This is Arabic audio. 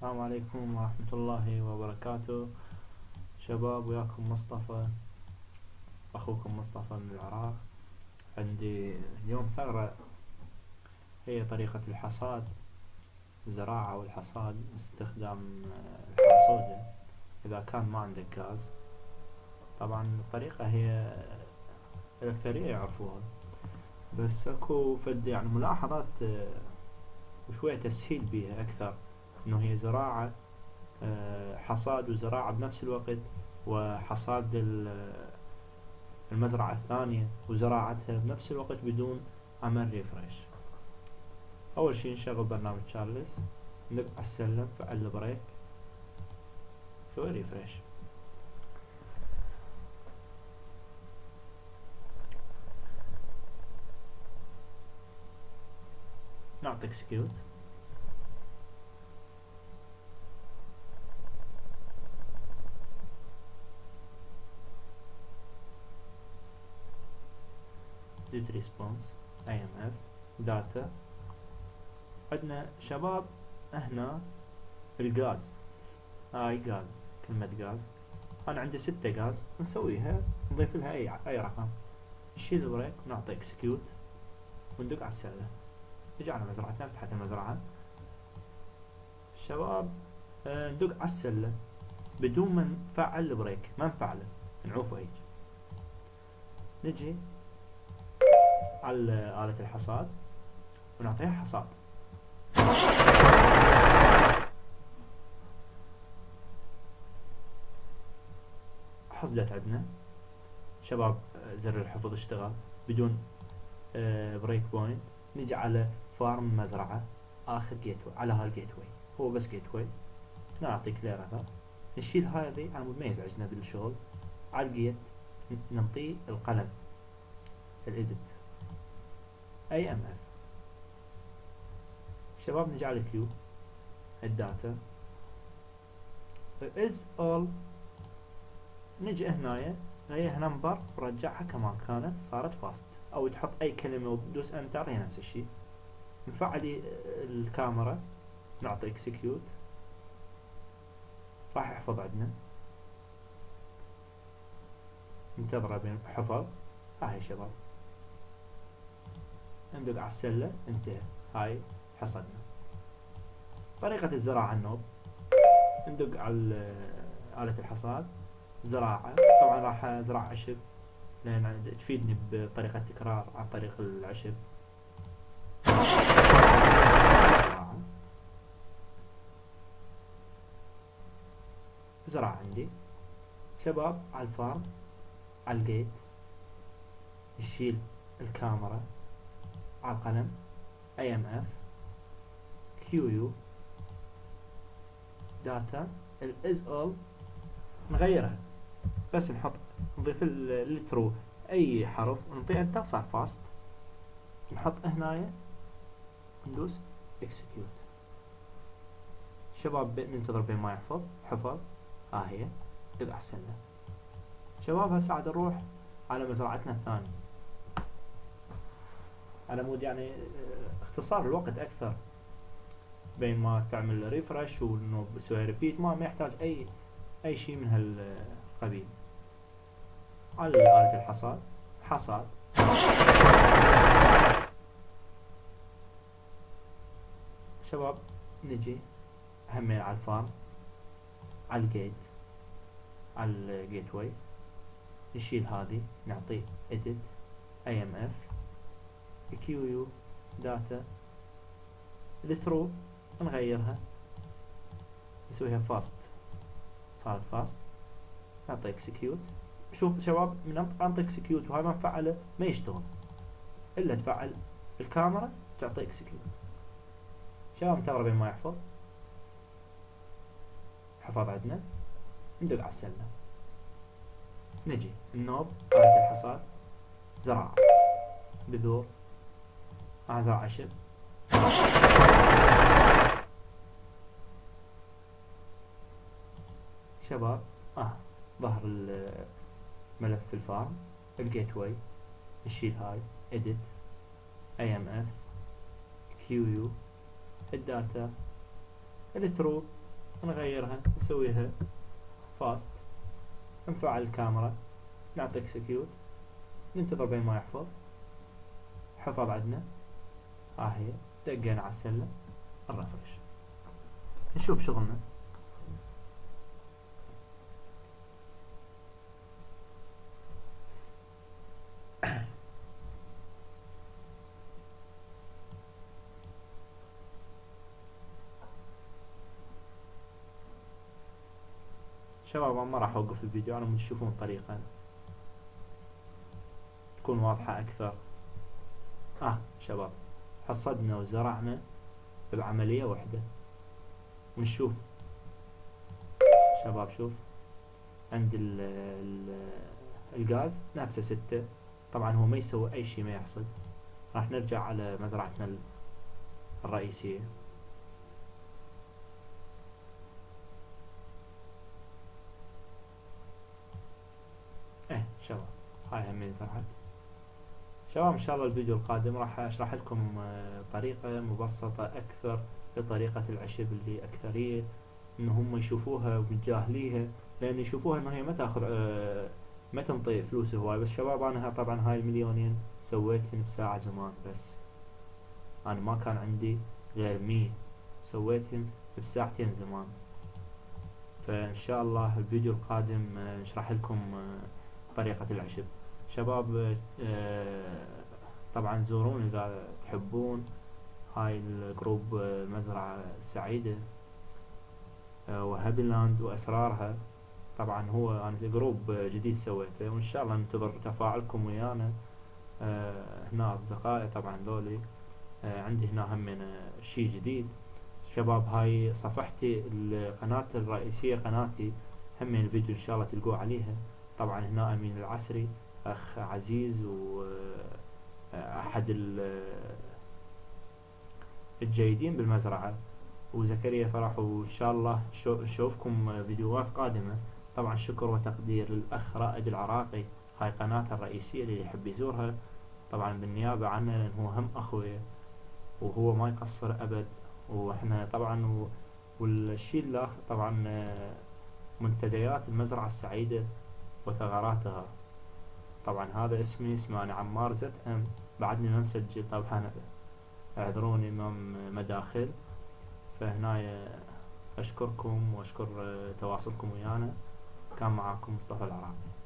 السلام عليكم ورحمة الله وبركاته. شباب وياكم مصطفى. أخوكم مصطفى من العراق. عندي اليوم ثغرة. هي طريقة الحصاد الزراعة والحصاد باستخدام الحاسودة إذا كان ما عندك غاز. طبعا الطريقة هي الأكثرية يعرفوها. بس أكو فد يعني ملاحظات وشوية تسهيل بيها أكثر. إنه هي زراعة آه، حصاد وزراعة بنفس الوقت وحصاد المزرعة الثانية وزراعتها بنفس الوقت بدون عمل refresh أول شي نشغل برنامج تشارلز على السلة فعل ال break سوي refresh نعطي اكسكيوت did response IMF data. عندنا شباب هنا الغاز. هاي غاز كلمة غاز. أنا عندي ستة غاز نسويها نضيف لها أي أي رقم. نشيل ال break ونعطي execute وندق على السلة. على مزرعتنا فتحت المزرعة. شباب آه، ندق على السلة. بدون ما نفعل ال break ما نفعله. نعوفه هيك. نجي على آلة الحصاد ونعطيها حصاد. حصدت عندنا. شباب زر الحفظ اشتغل. بدون بريك بوينت نجي على فارم مزرعة. آخر جيت على هالجيت واي هو بس جيت واي نعطي كلير هذا نشيل هذه. على مود ما يزعجنا بالشغل. على الجيت نعطيه القلم. الايديت أي أم اف شباب نجي على كيو الداتا از اول نجي هنايا هي نمبر ورجعها كما كانت صارت فاست أو تحط أي كلمة وتدوس انتر هي نفس الشيء. نفعل الكاميرا. نعطي اكسكيوت راح يحفظ عندنا. انتظره بين حفظ. هاي شباب. ندق على السلة انتهى هاي حصدنا. طريقة الزراعة النوب. ندق على آلة الحصاد. زراعة. طبعا راح ازرع عشب لأن تفيدني بطريقة تكرار عن طريق العشب. زراعة عندي. شباب على الفارم على الجيت نشيل الكاميرا. على القلم اف كيو يو داتا الاز اول نغيرها بس نحط نضيف الترو أي حرف ونعطيه انتر صار فاست نحط هنايا. ندوس. اكسكيوت شباب ننتظر بين ما يحفظ. حفظ. ها هي. على السلة. شباب هسه عاد نروح على مزرعتنا الثانية. على مود يعني اختصار الوقت أكثر. بين ما تعمل refresh وإنه بسوي repeat ما ما يحتاج أي أي شيء من هالقبيل. على آلة الحصاد حصاد. شباب نجي همين على الفارم على الجيت على الجيت واي نشيل هذه نعطيه edit امف كيو يو داتا الترو نغيرها نسويها فاست صارت فاست نعطي اكسكيوت شوف شباب من انطي اكسكيوت وهاي ما نفعله ما يشتغل. إلا تفعل الكاميرا تعطي اكسكيوت شباب بين ما يحفظ؟ حفظ عندنا. ندق على السلة. نجي. النوب آلة الحصاد. زراعة. بذور. أعزى عشر شباب آه ظهر ملف الفارم الجيت واي نشيل هاي edit amf qu الداتا الترو نغيرها نسويها فاست نفعل الكاميرا نعطي اكسكيوت ننتظر بين ما يحفظ. حفظ عندنا ها هي دقينا على السلة الرفرش. نشوف شغلنا. شباب ما راح أوقف الفيديو أنا تشوفون الطريقة. تكون واضحة أكثر. آه شباب. حصدنا وزرعنا بعملية واحدة. ونشوف. شباب شوف. عند ال ال الغاز نفسه ستة. طبعا هو ما يسوي أي شي ما يحصد. راح نرجع على مزرعتنا الرئيسية. إيه شباب. هاي همين زرعت. شباب إن شاء الله الفيديو القادم راح أشرح لكم آه، طريقة مبسطة أكثر لطريقة العشب اللي أكثرية إن هم يشوفوها ومتجاهليها لأن يشوفوها ان هي ما تأخذ آه، ما تنطي فلوس هواي. بس شباب أنا طبعا هاي المليونين سويتهن بساعة زمان بس. أنا ما كان عندي غير مية. سويتهن بساعتين زمان. فإن شاء الله الفيديو القادم آه، نشرح لكم طريقة العشب. شباب آه، طبعا زورون إذا تحبون هاي ال group آه، السعيدة آه، وهابيلاند وأسرارها. طبعا هو أنا group جديد سويته وإن شاء الله ننتظر تفاعلكم ويانا هنا أصدقائي طبعا ذولي. عندي هنا هم شي جديد. شباب هاي صفحتي القناة الرئيسية قناتي هم الفيديو إن شاء الله تلقوه عليها. طبعا هنا أمين العسري. أخ عزيز وأحد الجيدين بالمزرعة. وزكريا فرح وإن شاء الله نشوفكم فيديوهات قادمة. طبعا شكر وتقدير للأخ رائد العراقي هاي قناته الرئيسية اللي يحب يزورها. طبعا بالنيابة عنه لأن هو هم أخوي وهو ما يقصر أبد. وإحنا طبعا والشيء الآخر طبعا منتديات المزرعة السعيدة وثغراتها. طبعا هذا اسمي اسمه أنا عمار زد أم. بعدني ما مسجل طبعا اعذروني امام مداخل. فهنا أشكركم وأشكر تواصلكم ويانا. كان معاكم مصطفى العراقي.